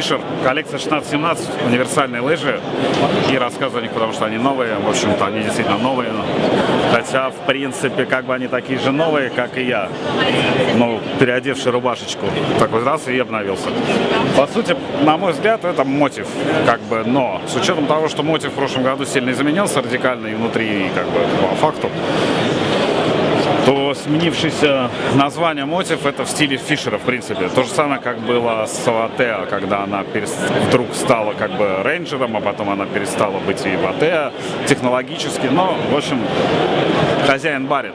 Fisher, коллекция 16-17, универсальные лыжи. И рассказываю о них, потому что они новые. В общем-то, они действительно новые. Хотя, в принципе, как бы они такие же новые, как и я. Ну, переодевший рубашечку. Такой раз и обновился. По сути, на мой взгляд, это мотив. Как бы, но с учетом того, что мотив в прошлом году сильно изменился радикально и внутри, и как бы по факту, то сменившееся название мотив это в стиле Фишера, в принципе. То же самое, как было с Ватеа, когда она вдруг стала как бы рейнджером, а потом она перестала быть и Ватеа технологически. Но, в общем, хозяин барин.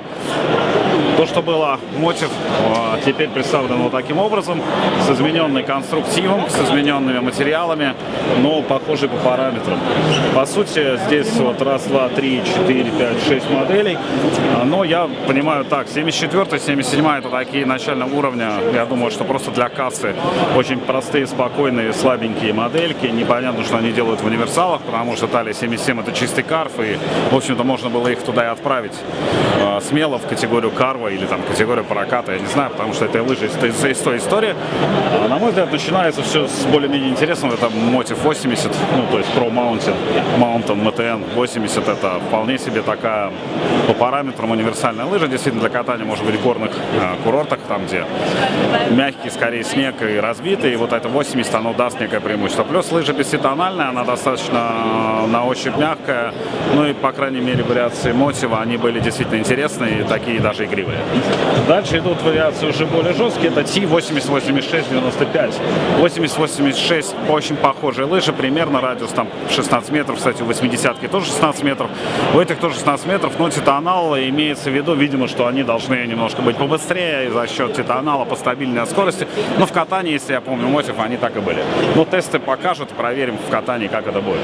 То, что было мотив, а, теперь представлено вот таким образом, с измененной конструктивом, с измененными материалами, но похожий по параметрам. По сути, здесь вот раз, два, три, четыре, пять, шесть моделей, а, но я понимаю так, 74 77 это такие начального уровня, я думаю, что просто для кассы очень простые, спокойные, слабенькие модельки, непонятно, что они делают в универсалах, потому что Талия 77 это чистый карф, и, в общем-то, можно было их туда и отправить э, смело в категорию карва или там категорию проката, я не знаю, потому что это лыжи из, из, из той истории. А, на мой взгляд, начинается все с более-менее интересного, это Motiv 80, ну, то есть Pro Mountain, Mountain MTN 80, это вполне себе такая по параметрам универсальная лыжа, действительно для катания, может быть, в горных э, курортах, там, где мягкий, скорее, снег и разбитый, и вот это 80, оно даст некое преимущество. Плюс лыжа бесцветональная, она достаточно на ощупь мягкая, ну и, по крайней мере, вариации мотива, они были действительно интересные, такие даже игривые. Дальше идут вариации уже более жесткие, это T80-86-95. 80-86 очень похожие лыжи, примерно радиус там 16 метров, кстати, у 80-ки тоже 16 метров, у этих тоже 16 метров, но титанал имеется в виду, видимо, что они должны немножко быть побыстрее за счет титанала, по стабильной скорости, но в катании, если я помню, мотив, они так и были. Но тесты покажут, проверим в катании, как это будет.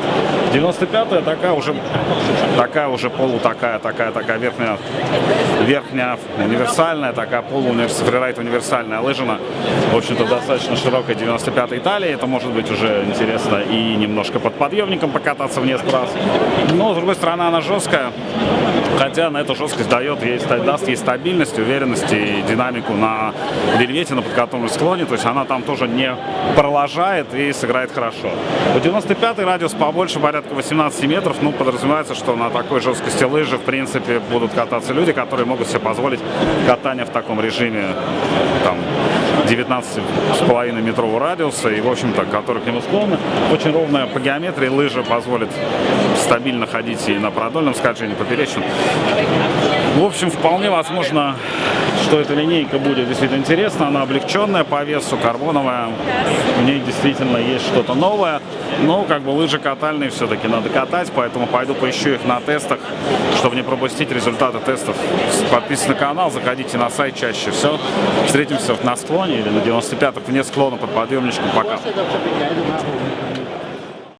95-я такая уже, такая уже полу такая, такая, такая верхняя, верхняя универсальная, такая полууниверсальная, универсальная лыжина. В общем-то, достаточно широкая 95-й талии. Это может быть уже интересно и немножко под подъемником покататься в несколько раз. Но, с другой стороны, она жесткая. Хотя на эту жесткость дает, ей, даст ей стабильность, уверенность и динамику на вельвете, на подкатном склоне. То есть она там тоже не проложает и сыграет хорошо. У 95-й радиус побольше, порядка 18 метров. Ну, подразумевается, что на такой жесткости лыжи, в принципе, будут кататься люди, которые могут себе позволить катание в таком режиме, там, 19,5 метрового радиуса и, в общем-то, который к нему склонны. Очень ровная по геометрии лыжа позволит стабильно ходить и на продольном скольжении, поперечном. В общем, вполне возможно, что эта линейка будет действительно интересна. Она облегченная по весу, карбоновая. В ней действительно есть что-то новое. Но как бы лыжи катальные все-таки надо катать, поэтому пойду поищу их на тестах, чтобы не пропустить результаты тестов. Подписывайтесь на канал, заходите на сайт чаще. Все, встретимся на склоне или на 95-х вне склона под подъемничком. Пока.